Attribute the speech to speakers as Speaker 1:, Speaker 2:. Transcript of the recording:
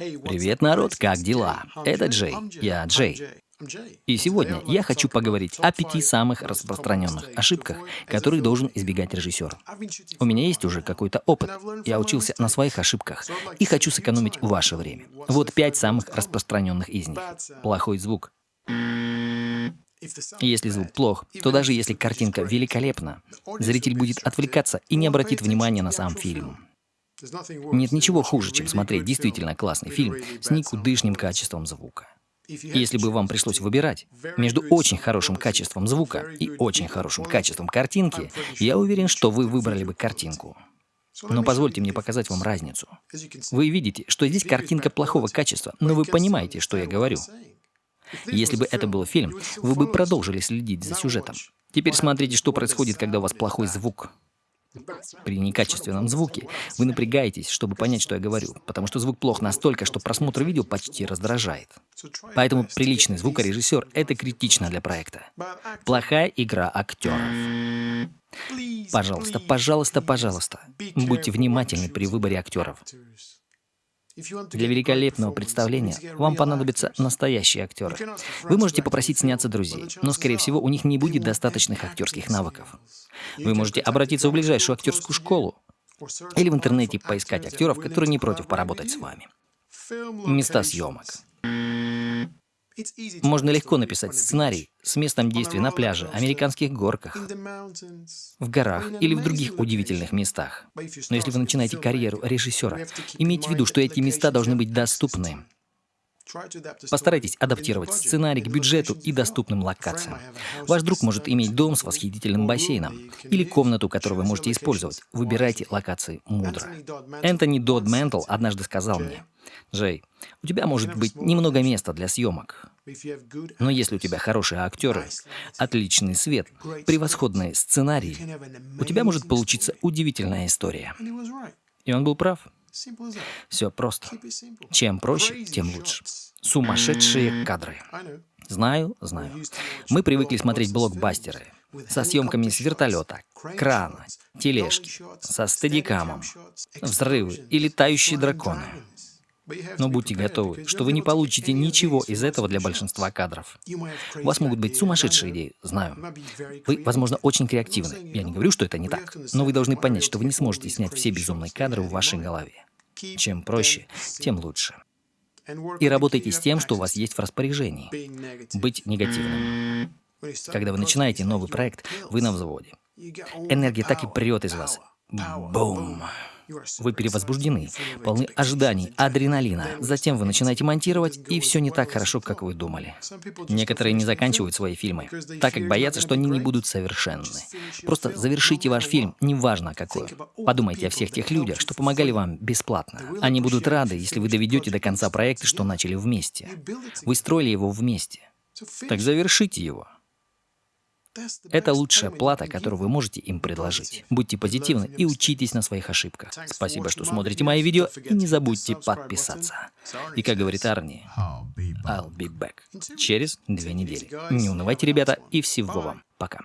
Speaker 1: Привет, народ, как дела? Это Джей, я Джей. И сегодня я хочу поговорить о пяти самых распространенных ошибках, которые должен избегать режиссер. У меня есть уже какой-то опыт, я учился на своих ошибках и хочу сэкономить ваше время. Вот пять самых распространенных из них. Плохой звук. Если звук плох, то даже если картинка великолепна, зритель будет отвлекаться и не обратит внимания на сам фильм. Нет ничего хуже, чем смотреть действительно классный фильм с никудышным качеством звука. Если бы вам пришлось выбирать между очень хорошим качеством звука и очень хорошим качеством картинки, я уверен, что вы выбрали бы картинку. Но позвольте мне показать вам разницу. Вы видите, что здесь картинка плохого качества, но вы понимаете, что я говорю. Если бы это был фильм, вы бы продолжили следить за сюжетом. Теперь смотрите, что происходит, когда у вас плохой звук. При некачественном звуке вы напрягаетесь, чтобы понять, что я говорю, потому что звук плох настолько, что просмотр видео почти раздражает. Поэтому приличный звукорежиссер — это критично для проекта. Плохая игра актеров. Пожалуйста, пожалуйста, пожалуйста, будьте внимательны при выборе актеров. Для великолепного представления вам понадобятся настоящие актеры. Вы можете попросить сняться друзей, но, скорее всего, у них не будет достаточных актерских навыков. Вы можете обратиться в ближайшую актерскую школу или в интернете поискать актеров, которые не против поработать с вами. Места съемок. Можно легко написать сценарий с местом действия на пляже, американских горках, в горах или в других удивительных местах. Но если вы начинаете карьеру режиссера, имейте в виду, что эти места должны быть доступны. Постарайтесь адаптировать сценарий к бюджету и доступным локациям. Ваш друг может иметь дом с восхитительным бассейном или комнату, которую вы можете использовать. Выбирайте локации мудро. Энтони Дод Ментл однажды сказал мне, «Джей, у тебя может быть немного места для съемок, но если у тебя хорошие актеры, отличный свет, превосходный сценарий, у тебя может получиться удивительная история». И он был прав. Все просто. Чем проще, тем лучше. Сумасшедшие кадры. Знаю, знаю. Мы привыкли смотреть блокбастеры со съемками с вертолета, крана, тележки, со стедикамом, взрывы и летающие драконы. Но будьте готовы, что вы не получите ничего из этого для большинства кадров. У вас могут быть сумасшедшие идеи, знаю. Вы, возможно, очень креативны. Я не говорю, что это не так. Но вы должны понять, что вы не сможете снять все безумные кадры в вашей голове. Чем проще, тем лучше. И работайте с тем, что у вас есть в распоряжении. Быть негативным. Когда вы начинаете новый проект, вы на взводе. Энергия так и прет из вас. Бум! Вы перевозбуждены, полны ожиданий, адреналина. Затем вы начинаете монтировать, и все не так хорошо, как вы думали. Некоторые не заканчивают свои фильмы, так как боятся, что они не будут совершенны. Просто завершите ваш фильм, неважно какой. Подумайте о всех тех людях, что помогали вам бесплатно. Они будут рады, если вы доведете до конца проекта, что начали вместе. Вы строили его вместе. Так завершите его. Это лучшая плата, которую вы можете им предложить. Будьте позитивны и учитесь на своих ошибках. Спасибо, что смотрите мои видео, и не забудьте подписаться. И как говорит Арни, I'll be back через две недели. Не унывайте, ребята, и всего вам. Пока.